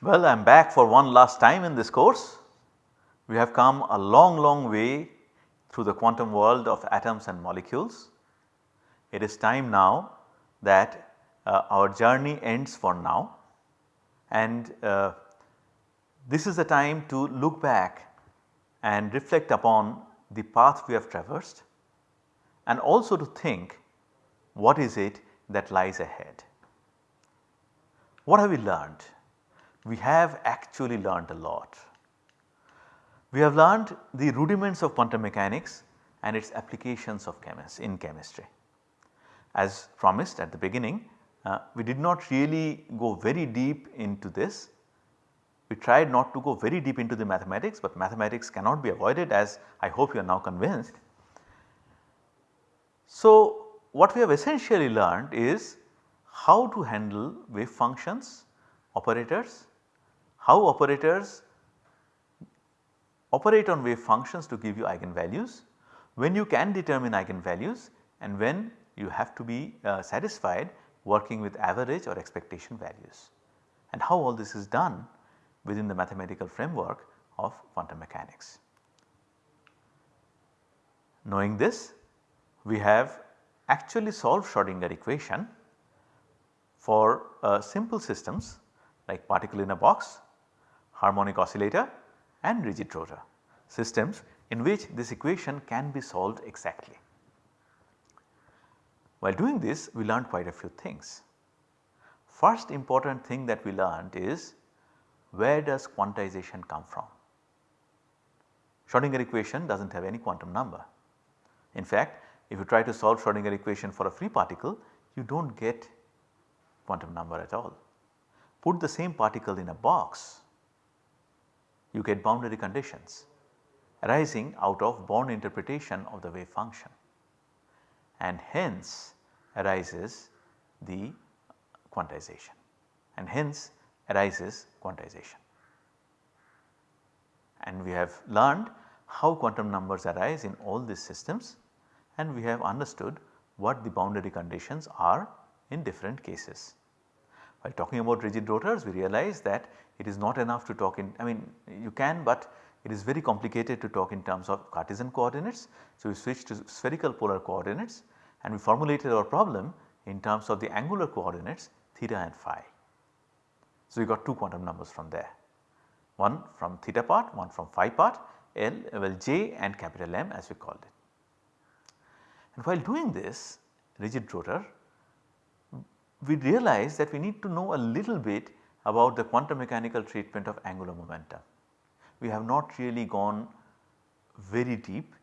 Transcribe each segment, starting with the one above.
Well, I am back for one last time in this course. We have come a long, long way through the quantum world of atoms and molecules. It is time now that uh, our journey ends for now and uh, this is the time to look back and reflect upon the path we have traversed and also to think what is it that lies ahead. What have we learned? We have actually learned a lot. We have learned the rudiments of quantum mechanics and its applications of chemist in chemistry. As promised at the beginning, uh, we did not really go very deep into this. We tried not to go very deep into the mathematics, but mathematics cannot be avoided as I hope you are now convinced. So, what we have essentially learned is how to handle wave functions, operators, how operators operate on wave functions to give you eigenvalues, when you can determine eigenvalues and when you have to be uh, satisfied working with average or expectation values and how all this is done within the mathematical framework of quantum mechanics. Knowing this we have actually solved Schrodinger equation for uh, simple systems like particle in a box, harmonic oscillator and rigid rotor systems in which this equation can be solved exactly. While doing this we learned quite a few things. First important thing that we learned is where does quantization come from? Schrodinger equation does not have any quantum number. In fact, if you try to solve Schrodinger equation for a free particle you do not get quantum number at all. Put the same particle in a box you get boundary conditions arising out of Born interpretation of the wave function and hence arises the quantization and hence arises quantization. And we have learned how quantum numbers arise in all these systems and we have understood what the boundary conditions are in different cases. While talking about rigid rotors we realize that it is not enough to talk in I mean you can but it is very complicated to talk in terms of Cartesian coordinates. So, we switched to spherical polar coordinates and we formulated our problem in terms of the angular coordinates theta and phi. So, we got two quantum numbers from there one from theta part one from phi part L well J and capital M as we called it. And while doing this rigid rotor we realize that we need to know a little bit about the quantum mechanical treatment of angular momentum. We have not really gone very deep,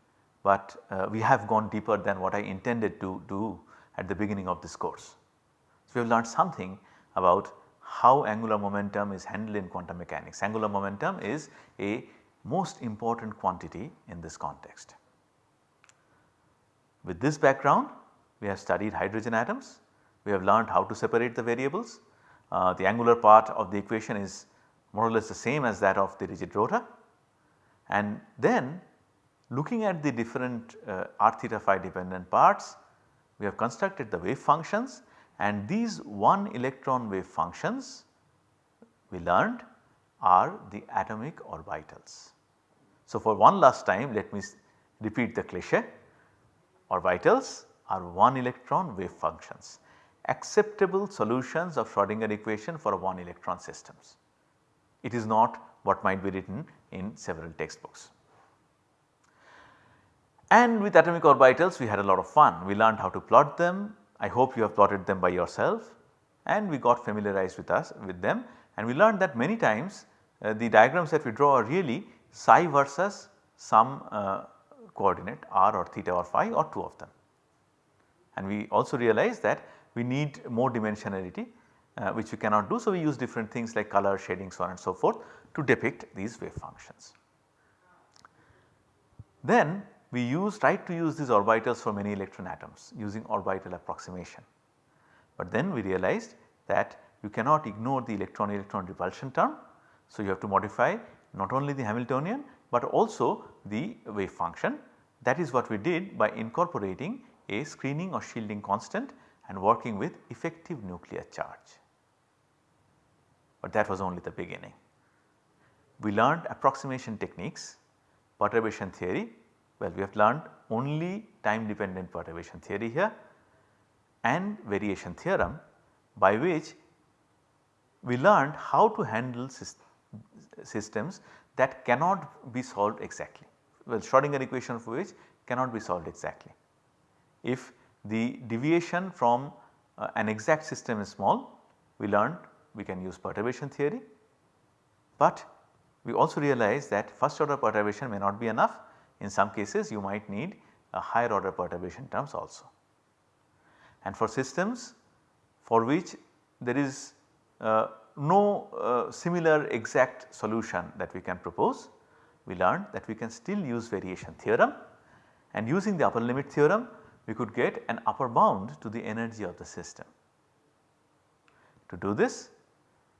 but uh, we have gone deeper than what I intended to do at the beginning of this course. So, we have learned something about how angular momentum is handled in quantum mechanics. Angular momentum is a most important quantity in this context. With this background we have studied hydrogen atoms, we have learned how to separate the variables. Uh, the angular part of the equation is more or less the same as that of the rigid rotor and then looking at the different uh, r theta phi dependent parts we have constructed the wave functions and these one electron wave functions we learned are the atomic orbitals. So, for one last time let me repeat the cliche orbitals are one electron wave functions acceptable solutions of Schrodinger equation for one electron systems. It is not what might be written in several textbooks. And with atomic orbitals we had a lot of fun. We learned how to plot them. I hope you have plotted them by yourself and we got familiarized with us with them and we learned that many times uh, the diagrams that we draw are really psi versus some uh, coordinate r or theta or phi or two of them. And we also realized that we need more dimensionality uh, which we cannot do. So, we use different things like color shading so on and so forth to depict these wave functions. Then we use try to use these orbitals for many electron atoms using orbital approximation. But then we realized that you cannot ignore the electron electron repulsion term. So, you have to modify not only the Hamiltonian but also the wave function that is what we did by incorporating a screening or shielding constant and working with effective nuclear charge. but that was only the beginning. We learned approximation techniques, perturbation theory, well we have learned only time dependent perturbation theory here and variation theorem by which we learned how to handle systems that cannot be solved exactly. Well Schrodinger equation for which cannot be solved exactly. If the deviation from uh, an exact system is small, we learned we can use perturbation theory, but we also realize that first order perturbation may not be enough. In some cases you might need a higher order perturbation terms also. And for systems for which there is uh, no uh, similar exact solution that we can propose, we learned that we can still use variation theorem and using the upper limit theorem we could get an upper bound to the energy of the system. To do this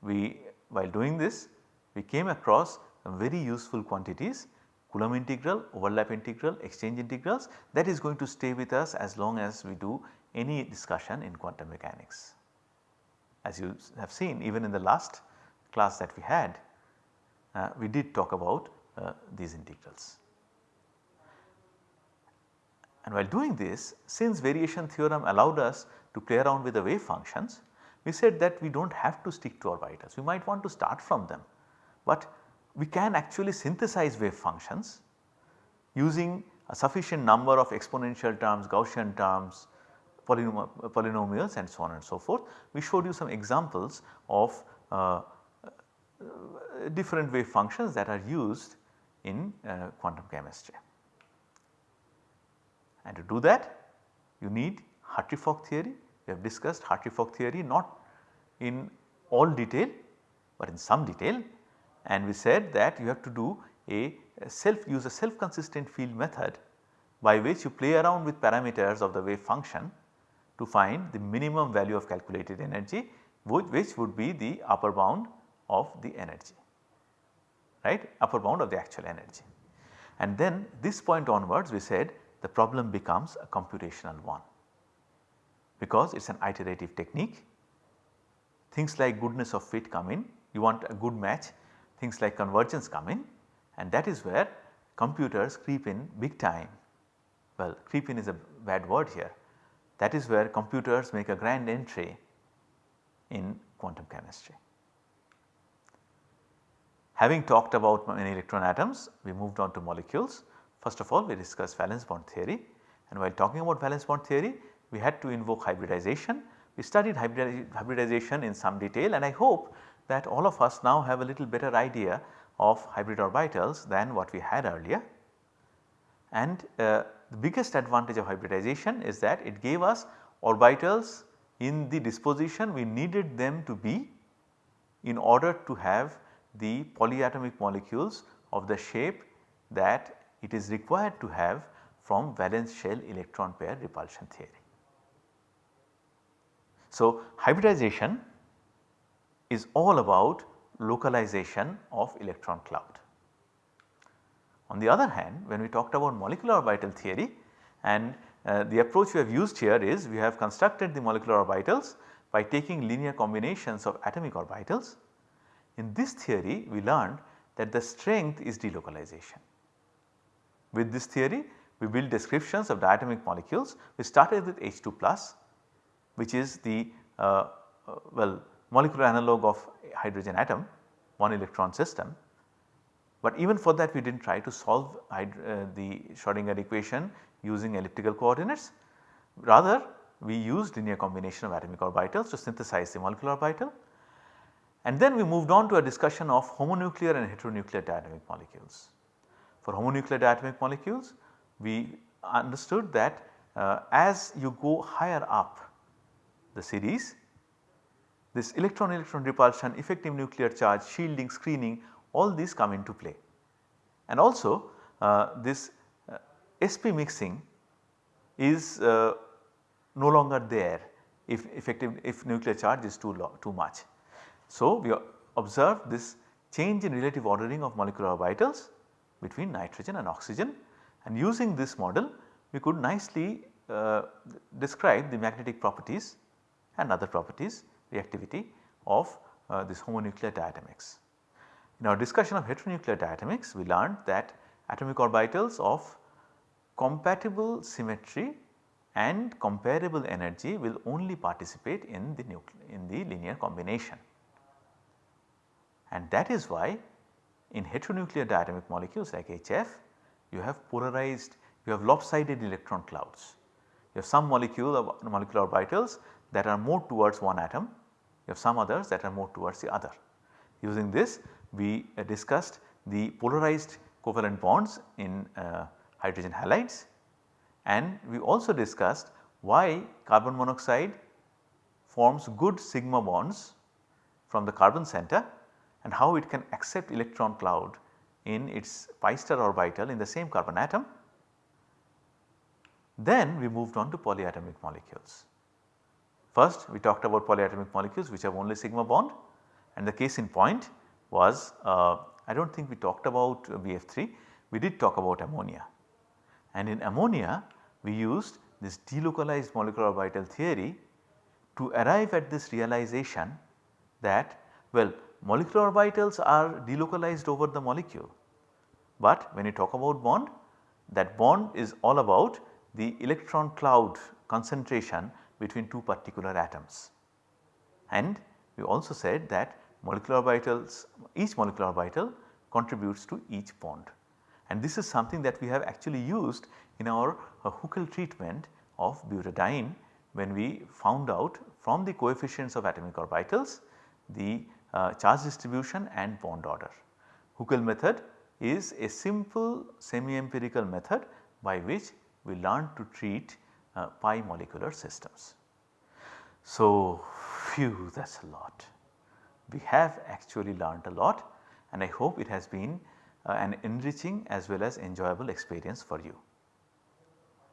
we while doing this we came across some very useful quantities Coulomb integral, overlap integral, exchange integrals that is going to stay with us as long as we do any discussion in quantum mechanics. As you have seen even in the last class that we had uh, we did talk about uh, these integrals. And while doing this since variation theorem allowed us to play around with the wave functions we said that we do not have to stick to orbitals we might want to start from them. But we can actually synthesize wave functions using a sufficient number of exponential terms, Gaussian terms, polynom polynomials and so on and so forth. We showed you some examples of uh, different wave functions that are used in uh, quantum chemistry. And to do that you need Hartree-Fock theory. We have discussed Hartree-Fock theory not in all detail, but in some detail and we said that you have to do a self use a self consistent field method by which you play around with parameters of the wave function to find the minimum value of calculated energy which, which would be the upper bound of the energy right upper bound of the actual energy. And then this point onwards we said the problem becomes a computational one because it is an iterative technique. Things like goodness of fit come in, you want a good match things like convergence come in and that is where computers creep in big time. Well creep in is a bad word here that is where computers make a grand entry in quantum chemistry. Having talked about many electron atoms we moved on to molecules. First of all we discussed valence bond theory and while talking about valence bond theory we had to invoke hybridization. We studied hybridization in some detail and I hope that all of us now have a little better idea of hybrid orbitals than what we had earlier. And uh, the biggest advantage of hybridization is that it gave us orbitals in the disposition we needed them to be in order to have the polyatomic molecules of the shape that it is required to have from valence shell electron pair repulsion theory. So, hybridization is all about localization of electron cloud. On the other hand when we talked about molecular orbital theory and uh, the approach we have used here is we have constructed the molecular orbitals by taking linear combinations of atomic orbitals. In this theory we learned that the strength is delocalization. With this theory we built descriptions of diatomic molecules. We started with H2 plus which is the uh, uh, well molecular analog of hydrogen atom one electron system. But even for that we did not try to solve uh, the Schrodinger equation using elliptical coordinates rather we used linear combination of atomic orbitals to synthesize the molecular orbital. And then we moved on to a discussion of homonuclear and heteronuclear diatomic molecules. For homonuclear diatomic molecules we understood that uh, as you go higher up the series this electron electron repulsion, effective nuclear charge, shielding, screening all these come into play. And also uh, this uh, sp mixing is uh, no longer there if effective if nuclear charge is too low too much. So we observe this change in relative ordering of molecular orbitals between nitrogen and oxygen and using this model we could nicely uh, describe the magnetic properties and other properties reactivity of uh, this homonuclear diatomics. In our discussion of heteronuclear diatomics we learned that atomic orbitals of compatible symmetry and comparable energy will only participate in the in the linear combination. And that is why in heteronuclear diatomic molecules like HF you have polarized you have lopsided electron clouds. You have some molecule molecular orbitals that are more towards one atom, you have some others that are more towards the other. Using this we uh, discussed the polarized covalent bonds in uh, hydrogen halides and we also discussed why carbon monoxide forms good sigma bonds from the carbon center and how it can accept electron cloud in its pi star orbital in the same carbon atom. Then we moved on to polyatomic molecules. First we talked about polyatomic molecules which have only sigma bond and the case in point was uh, I do not think we talked about BF3, we did talk about ammonia. And in ammonia we used this delocalized molecular orbital theory to arrive at this realization that well molecular orbitals are delocalized over the molecule. But when you talk about bond that bond is all about the electron cloud concentration between two particular atoms. And we also said that molecular orbitals each molecular orbital contributes to each bond. And this is something that we have actually used in our uh, Huckel treatment of butadiene when we found out from the coefficients of atomic orbitals the uh, charge distribution and bond order. Huckel method is a simple semi empirical method by which we learn to treat uh, pi molecular systems. So, phew that is a lot. We have actually learned a lot and I hope it has been uh, an enriching as well as enjoyable experience for you.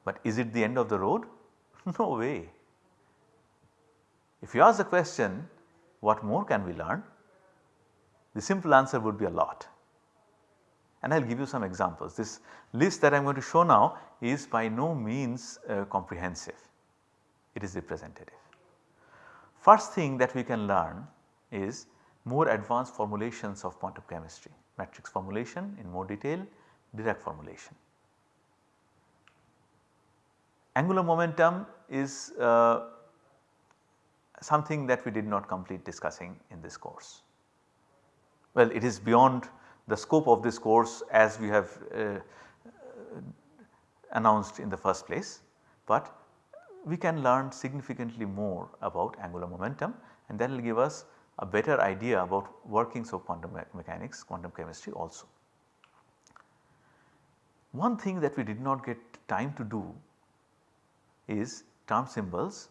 But is it the end of the road? no way. If you ask the question what more can we learn? The simple answer would be a lot and I will give you some examples. This list that I am going to show now is by no means uh, comprehensive, it is representative. First thing that we can learn is more advanced formulations of quantum chemistry, matrix formulation in more detail, Dirac formulation. Angular momentum is uh, something that we did not complete discussing in this course. Well, it is beyond the scope of this course as we have uh, announced in the first place, but we can learn significantly more about angular momentum and that will give us a better idea about workings of quantum me mechanics, quantum chemistry also. One thing that we did not get time to do is term symbols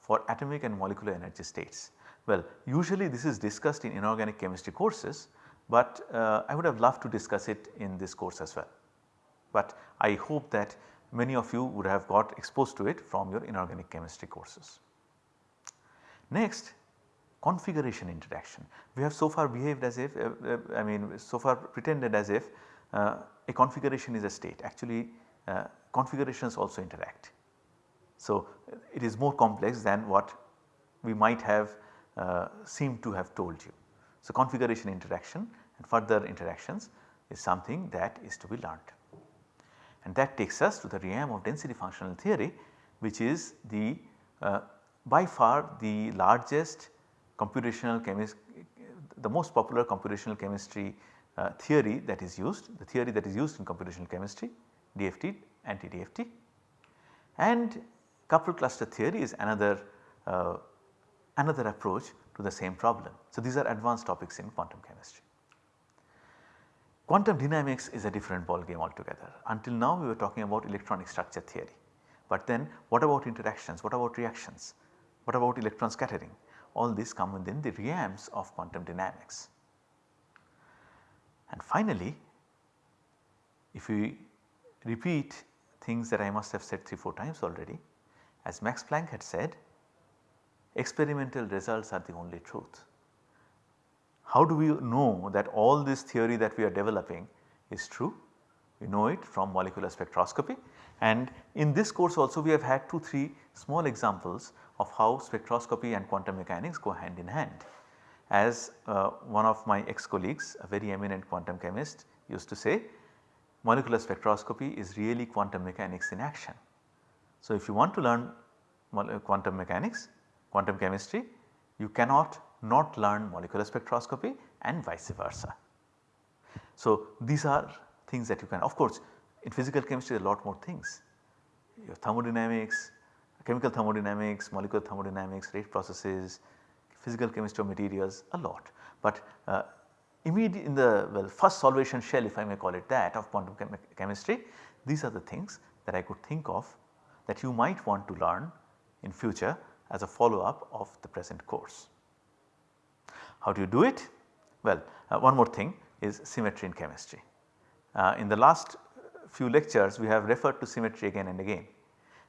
for atomic and molecular energy states. Well usually this is discussed in inorganic chemistry courses but uh, I would have loved to discuss it in this course as well. But I hope that many of you would have got exposed to it from your inorganic chemistry courses. Next configuration interaction. We have so far behaved as if uh, uh, I mean so far pretended as if uh, a configuration is a state actually uh, configurations also interact. So it is more complex than what we might have uh, seemed to have told you. So, configuration interaction and further interactions is something that is to be learnt. And that takes us to the realm of density functional theory which is the uh, by far the largest computational chemistry the most popular computational chemistry uh, theory that is used the theory that is used in computational chemistry DFT anti-DFT and coupled cluster theory is another uh, another approach to the same problem. So, these are advanced topics in quantum chemistry. Quantum dynamics is a different ball game altogether. Until now we were talking about electronic structure theory, but then what about interactions, what about reactions, what about electron scattering all these come within the realms of quantum dynamics. And finally, if we repeat things that I must have said 3-4 times already, as Max Planck had said experimental results are the only truth. How do we know that all this theory that we are developing is true? We know it from molecular spectroscopy and in this course also we have had 2-3 small examples of how spectroscopy and quantum mechanics go hand in hand. as uh, one of my ex colleagues a very eminent quantum chemist used to say molecular spectroscopy is really quantum mechanics in action. So, if you want to learn quantum mechanics, quantum chemistry, you cannot not learn molecular spectroscopy and vice versa. So, these are things that you can of course in physical chemistry a lot more things. Your thermodynamics, chemical thermodynamics, molecular thermodynamics, rate processes, physical chemistry of materials a lot. But uh, immediate in the well first solvation shell if I may call it that of quantum chem chemistry these are the things that I could think of that you might want to learn in future as a follow up of the present course. How do you do it? Well uh, one more thing is symmetry in chemistry. Uh, in the last few lectures we have referred to symmetry again and again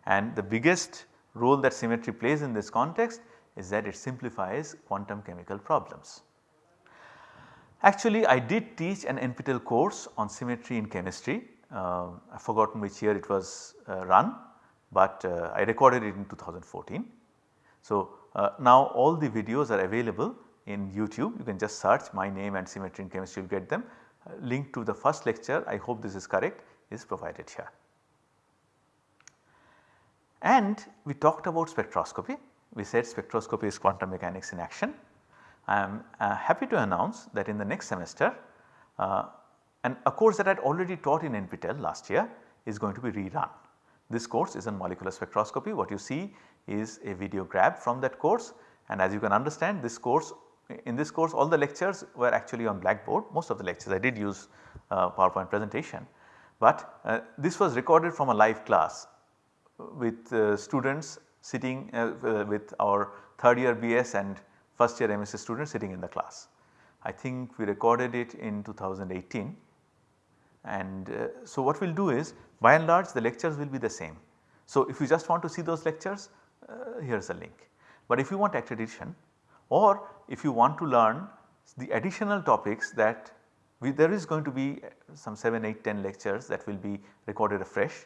and the biggest role that symmetry plays in this context is that it simplifies quantum chemical problems. Actually I did teach an NPTEL course on symmetry in chemistry, uh, I have forgotten which year it was uh, run, but uh, I recorded it in 2014. So, uh, now all the videos are available in YouTube, you can just search my name and symmetry in chemistry you will get them. Uh, link to the first lecture, I hope this is correct is provided here. And we talked about spectroscopy, we said spectroscopy is quantum mechanics in action. I am uh, happy to announce that in the next semester uh, and a course that I had already taught in NPTEL last year is going to be rerun. This course is on molecular spectroscopy what you see is a video grab from that course and as you can understand this course in this course all the lectures were actually on blackboard most of the lectures I did use uh, PowerPoint presentation. But uh, this was recorded from a live class with uh, students sitting uh, uh, with our third year BS and first year MSc students sitting in the class. I think we recorded it in 2018 and uh, so what we will do is by and large the lectures will be the same. So if you just want to see those lectures uh, here is a link. But if you want accreditation or if you want to learn the additional topics that we, there is going to be some 7, 8, 10 lectures that will be recorded afresh.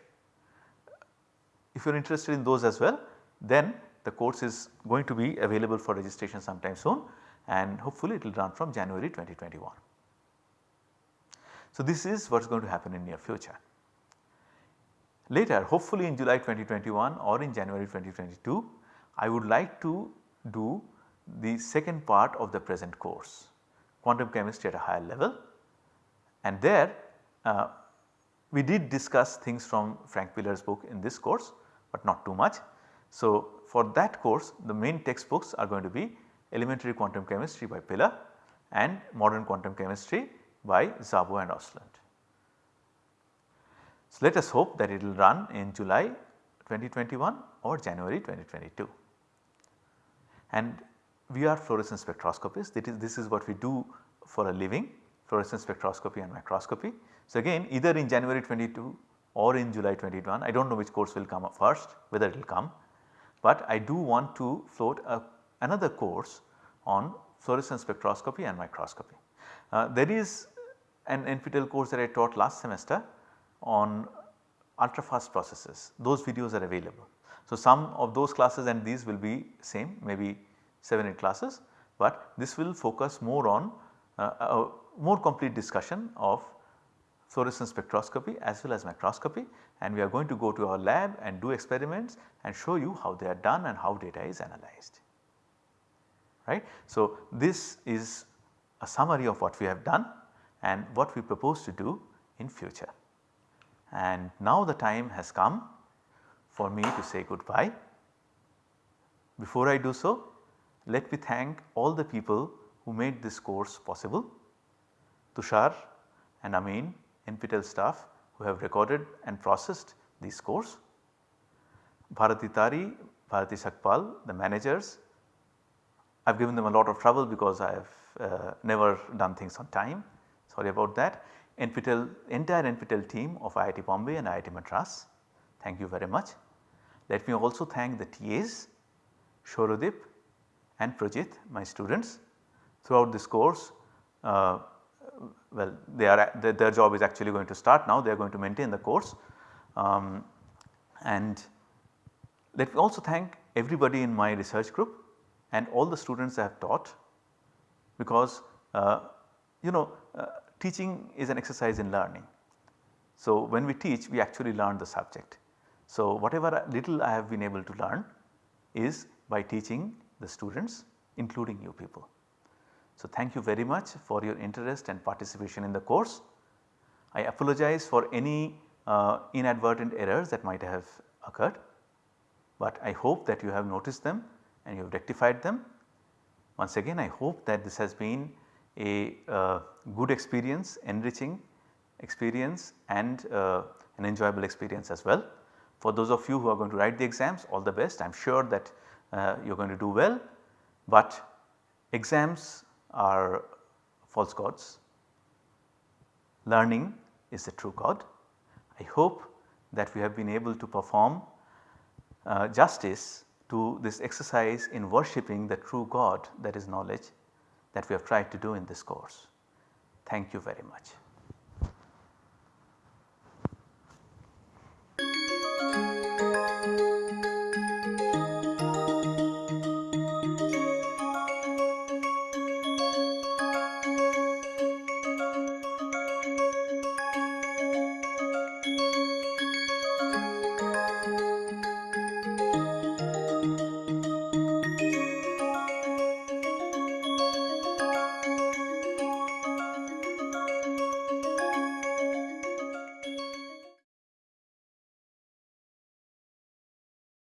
If you are interested in those as well then the course is going to be available for registration sometime soon and hopefully it will run from January 2021. So, this is what is going to happen in near future. Later hopefully in July 2021 or in January 2022 I would like to do the second part of the present course quantum chemistry at a higher level and there uh, we did discuss things from Frank Pilar's book in this course but not too much. So, for that course the main textbooks are going to be elementary quantum chemistry by Pilar and modern quantum chemistry by Szabo and Ostlund. So, let us hope that it will run in July 2021 or January 2022. And we are fluorescence spectroscopists that is this is what we do for a living fluorescence spectroscopy and microscopy. So, again either in January 22 or in July 21 I do not know which course will come up first whether it will come, but I do want to float a, another course on fluorescence spectroscopy and microscopy. Uh, there is an NPTEL course that I taught last semester on ultra fast processes those videos are available. So, some of those classes and these will be same maybe 7 8 classes, but this will focus more on uh, a more complete discussion of fluorescence spectroscopy as well as microscopy and we are going to go to our lab and do experiments and show you how they are done and how data is analyzed. Right. So, this is a summary of what we have done and what we propose to do in future. And now the time has come for me to say goodbye. Before I do so, let me thank all the people who made this course possible. Tushar and Amin, NPTEL staff who have recorded and processed this course. Bharati Tari, Bharati Sakpal, the managers. I have given them a lot of trouble because I have uh, never done things on time sorry about that. NPTEL, entire NPTEL team of IIT Bombay and IIT Madras, thank you very much. Let me also thank the TAs, Shorodip and Prajit my students throughout this course. Uh, well, they are their, their, job is actually going to start now, they are going to maintain the course. Um, and let me also thank everybody in my research group and all the students I have taught because uh, you know uh, teaching is an exercise in learning. So, when we teach we actually learn the subject. So, whatever little I have been able to learn is by teaching the students including you people. So, thank you very much for your interest and participation in the course. I apologize for any uh, inadvertent errors that might have occurred, but I hope that you have noticed them and you have rectified them. Once again I hope that this has been a uh, good experience, enriching experience and uh, an enjoyable experience as well. For those of you who are going to write the exams all the best I am sure that uh, you are going to do well, but exams are false gods, learning is the true God. I hope that we have been able to perform uh, justice to this exercise in worshipping the true God that is knowledge that we have tried to do in this course. Thank you very much.